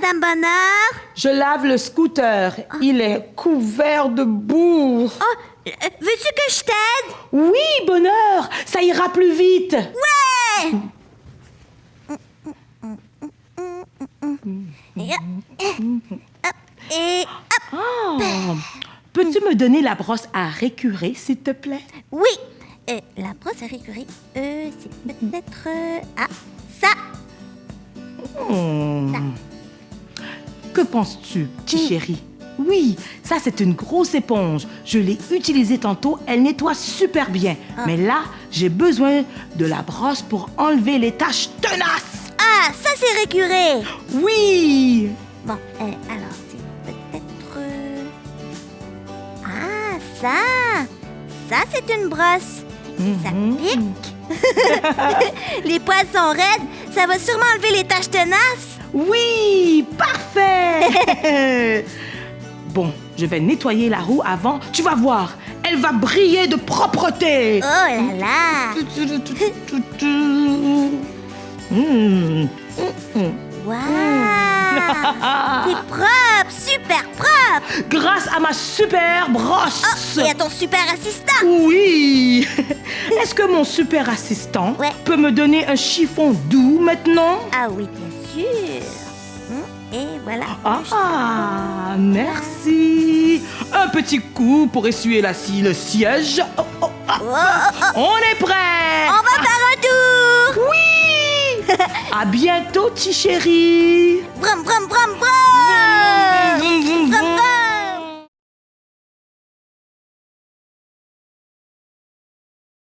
Madame Bonheur? Je lave le scooter. Il est couvert de boue. Oh, euh, veux-tu que je t'aide? Oui, bonheur, ça ira plus vite. Ouais! Et hop, Ah, Peux-tu me donner la brosse à récurer, s'il te plaît? oui. Euh, la brosse à récurer, euh, c'est peut-être... euh, ah, ça. Hmm. Que penses-tu, petit chéri? Oui, ça c'est une grosse éponge. Je l'ai utilisée tantôt, elle nettoie super bien. Mais là, j'ai besoin de la brosse pour enlever les taches tenaces. Ah, ça c'est récuré. Oui! Bon, euh, alors, c'est peut-être... euh, Ah, ça. Ça, c'est une brosse. Ça Mhm. pique. les poils sont raides. Ça va sûrement enlever les taches tenaces. Oui! bon, je vais nettoyer la roue avant. Tu vas voir, elle va briller de propreté. Oh là là. Hmm. Waouh. C'est propre, super propre. Grâce à ma super brosse. Et à ton super assistant. Oui. Est-ce que mon super assistant Ouais. peut me donner un chiffon doux maintenant? Ah oui, bien sûr. Voilà. Ah, merci. Un petit coup pour essuyer la scie, le siège. Oh, oh, ah. Oh, oh. On est prêt. On va faire un tour. Oui. à bientôt, petit chéri. Brum, brum, brum, brum.